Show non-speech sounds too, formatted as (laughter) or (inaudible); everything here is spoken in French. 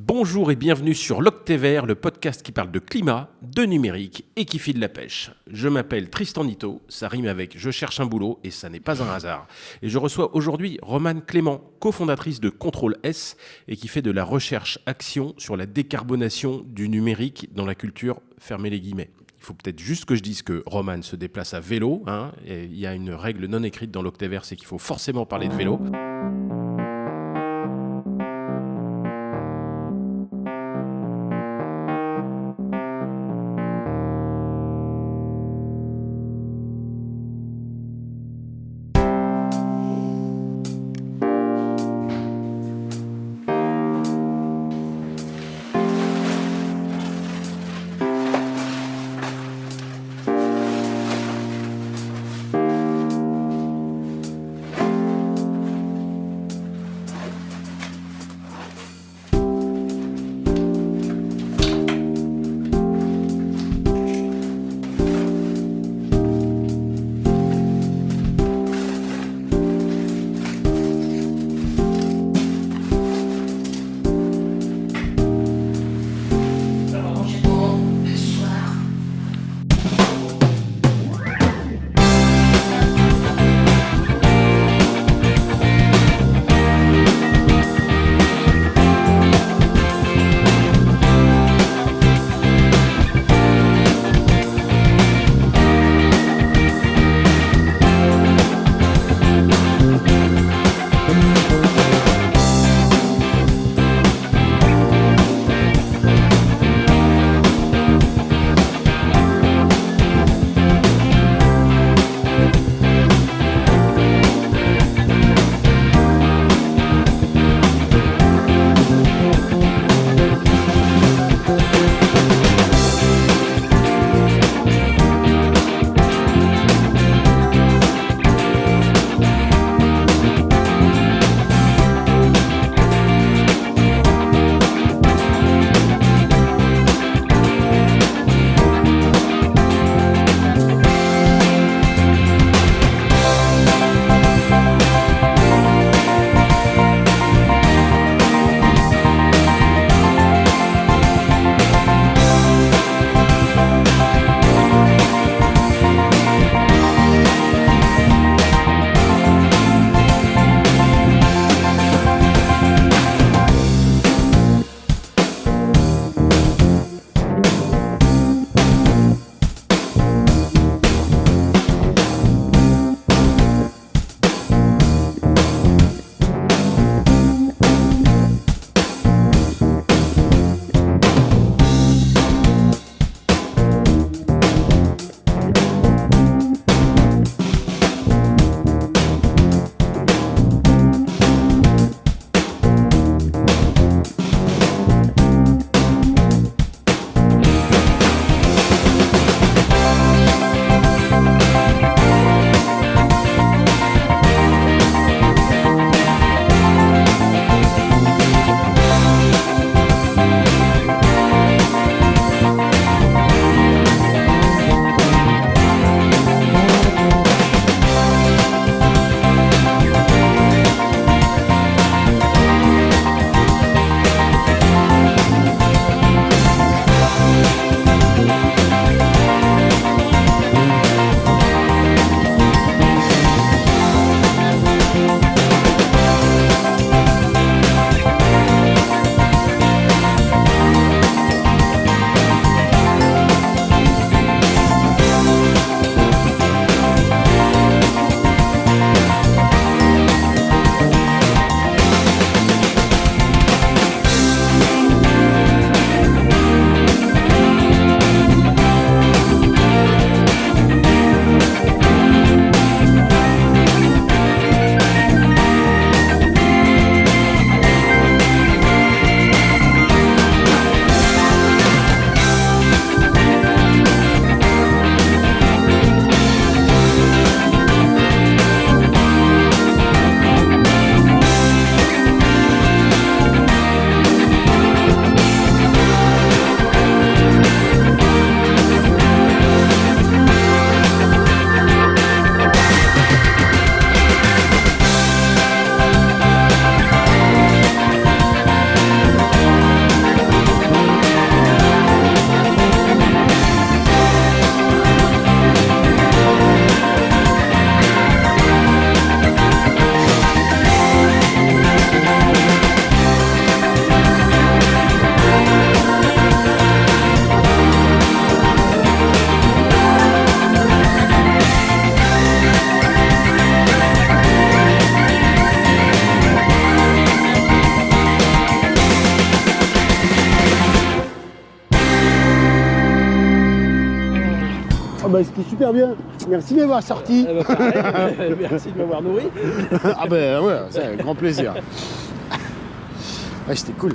Bonjour et bienvenue sur l'Octévert, le podcast qui parle de climat, de numérique et qui file la pêche. Je m'appelle Tristan Nito, ça rime avec Je cherche un boulot et ça n'est pas un hasard. Et je reçois aujourd'hui Romane Clément, cofondatrice de Contrôle S et qui fait de la recherche-action sur la décarbonation du numérique dans la culture, fermez les guillemets. Il faut peut-être juste que je dise que Romane se déplace à vélo. Hein, il y a une règle non écrite dans l'Octévert, c'est qu'il faut forcément parler de vélo. Ah bah c'était super bien. Merci de m'avoir sorti. Eh ben, pareil. (laughs) Merci de m'avoir nourri. ah bah ouais, c'est un grand plaisir. Ouais, c'était cool.